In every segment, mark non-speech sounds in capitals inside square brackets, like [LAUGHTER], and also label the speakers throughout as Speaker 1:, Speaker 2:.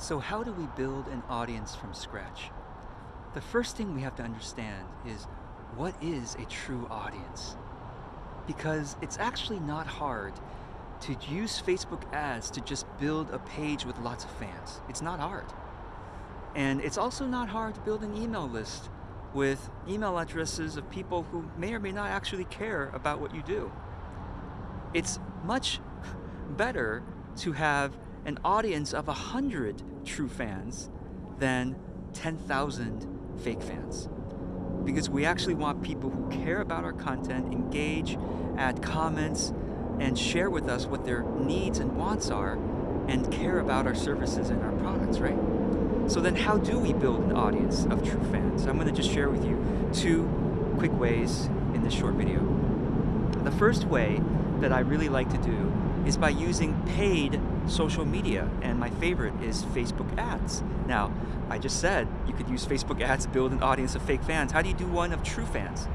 Speaker 1: So how do we build an audience from scratch? The first thing we have to understand is what is a true audience? Because it's actually not hard to use Facebook ads to just build a page with lots of fans. It's not hard. And it's also not hard to build an email list with email addresses of people who may or may not actually care about what you do. It's much [LAUGHS] better to have an audience of 100 true fans than 10,000 fake fans. Because we actually want people who care about our content, engage, add comments, and share with us what their needs and wants are, and care about our services and our products, right? So then how do we build an audience of true fans? I'm gonna just share with you two quick ways in this short video. The first way that I really like to do is by using paid social media, and my favorite is Facebook ads. Now, I just said you could use Facebook ads to build an audience of fake fans. How do you do one of true fans?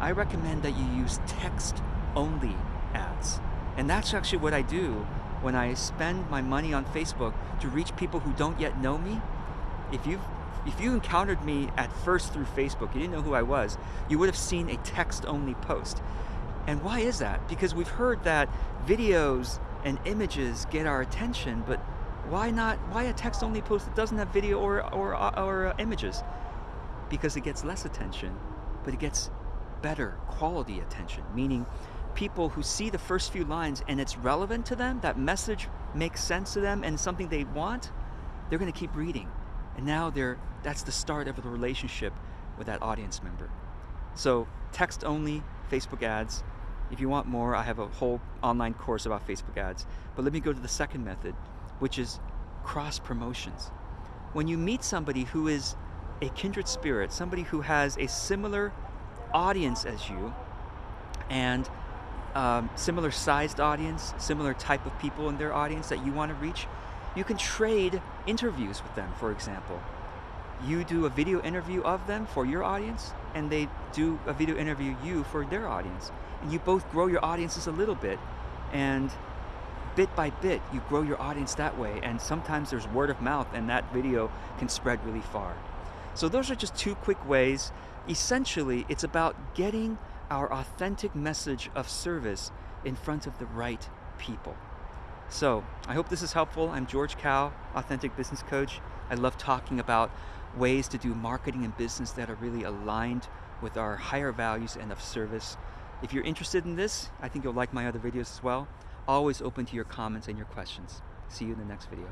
Speaker 1: I recommend that you use text-only ads. And that's actually what I do when I spend my money on Facebook to reach people who don't yet know me. If you've if you encountered me at first through Facebook, you didn't know who I was, you would have seen a text-only post. And why is that? Because we've heard that videos and images get our attention, but why not, why a text-only post that doesn't have video or, or, or uh, images? Because it gets less attention, but it gets better quality attention, meaning people who see the first few lines and it's relevant to them, that message makes sense to them and something they want, they're gonna keep reading. And now they're, that's the start of the relationship with that audience member. So text only, Facebook ads, if you want more, I have a whole online course about Facebook ads. But let me go to the second method, which is cross promotions. When you meet somebody who is a kindred spirit, somebody who has a similar audience as you, and um, similar sized audience, similar type of people in their audience that you want to reach, you can trade interviews with them, for example. You do a video interview of them for your audience, and they do a video interview you for their audience and you both grow your audiences a little bit and bit by bit you grow your audience that way and sometimes there's word of mouth and that video can spread really far. So those are just two quick ways. Essentially it's about getting our authentic message of service in front of the right people. So I hope this is helpful. I'm George Kao, Authentic Business Coach. I love talking about ways to do marketing and business that are really aligned with our higher values and of service. If you're interested in this, I think you'll like my other videos as well. Always open to your comments and your questions. See you in the next video.